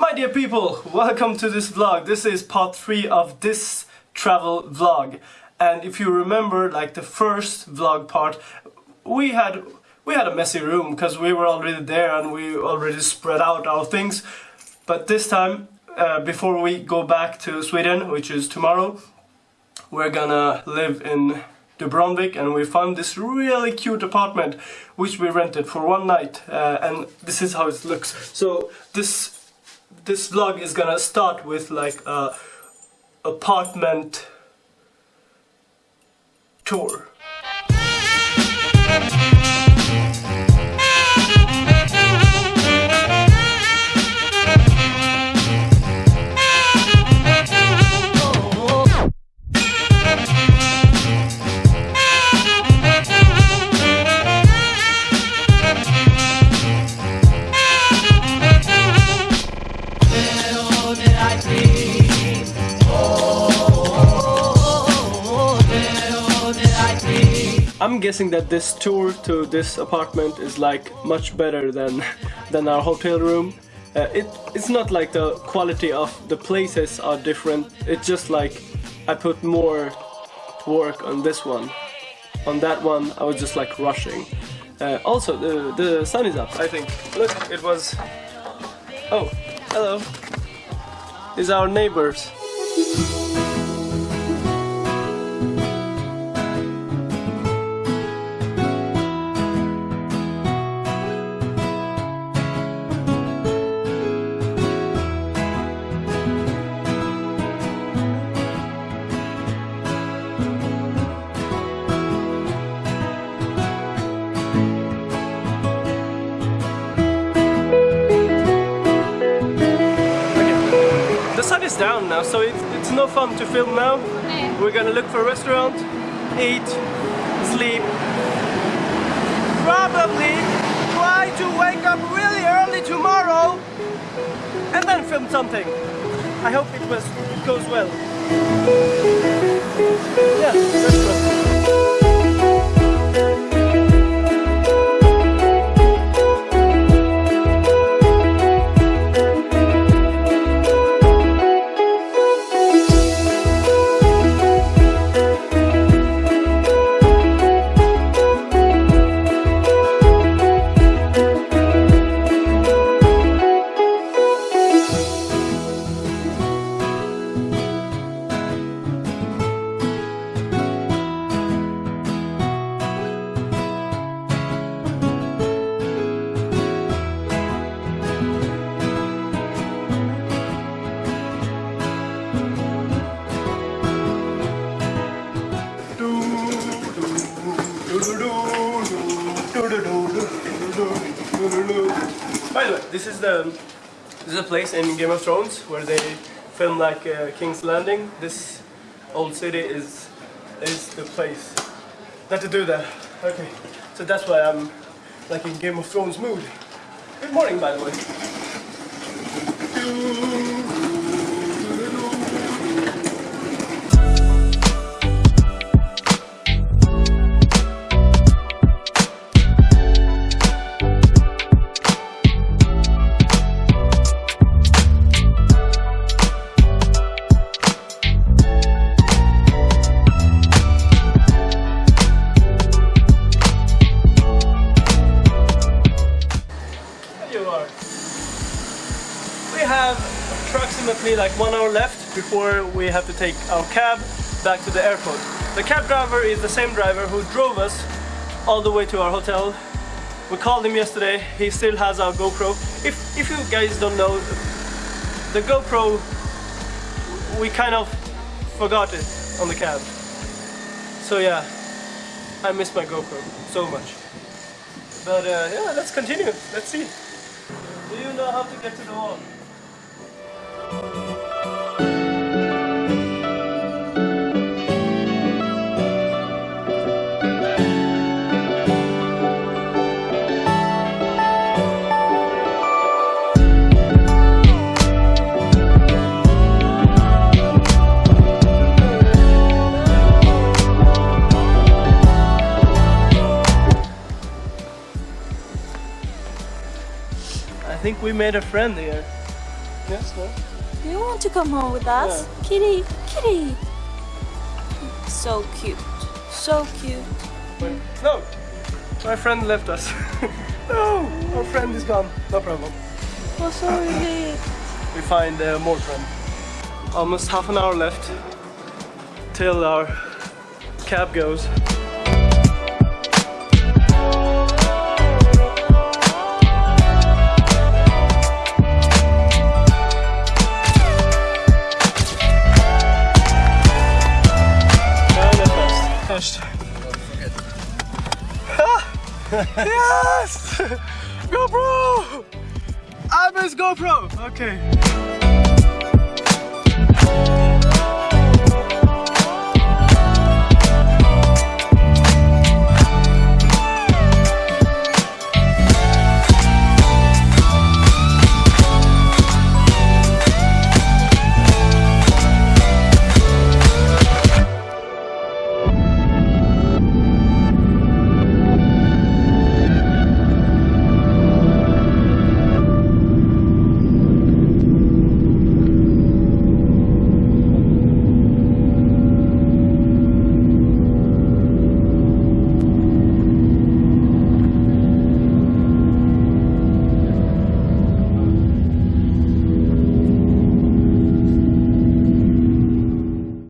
My dear people, welcome to this vlog. This is part 3 of this travel vlog. And if you remember, like the first vlog part, we had we had a messy room because we were already there and we already spread out our things. But this time, uh, before we go back to Sweden, which is tomorrow, we're gonna live in Dubrovnik and we found this really cute apartment which we rented for one night uh, and this is how it looks. So this this vlog is gonna start with like a apartment tour. I'm guessing that this tour to this apartment is like much better than than our hotel room. Uh, it it's not like the quality of the places are different. It's just like I put more work on this one. On that one, I was just like rushing. Uh, also, the the sun is up. I think. Look, it was. Oh, hello. Are our neighbors. Down now, so it's, it's no fun to film now. No. We're gonna look for a restaurant, eat, sleep, probably try to wake up really early tomorrow and then film something. I hope it was it goes well. Yeah, By the way, this is the this is a place in Game of Thrones where they film like uh, King's Landing. This old city is is the place not to do that. Okay, so that's why I'm like in Game of Thrones mood. Good morning, by the way. Approximately like one hour left before we have to take our cab back to the airport. The cab driver is the same driver who drove us all the way to our hotel. We called him yesterday, he still has our GoPro. If, if you guys don't know, the GoPro, we kind of forgot it on the cab. So yeah, I miss my GoPro so much. But uh, yeah, let's continue, let's see. Do you know how to get to the wall? I think we made a friend here. Yes, no? You want to come home with us? Kitty, kitty. So cute. So cute. Wait, No! My friend left us. no! Our friend is gone. No problem. Oh, sorry. We find uh, more friend. Almost half an hour left till our cab goes. Yes! GoPro! I miss GoPro! Okay.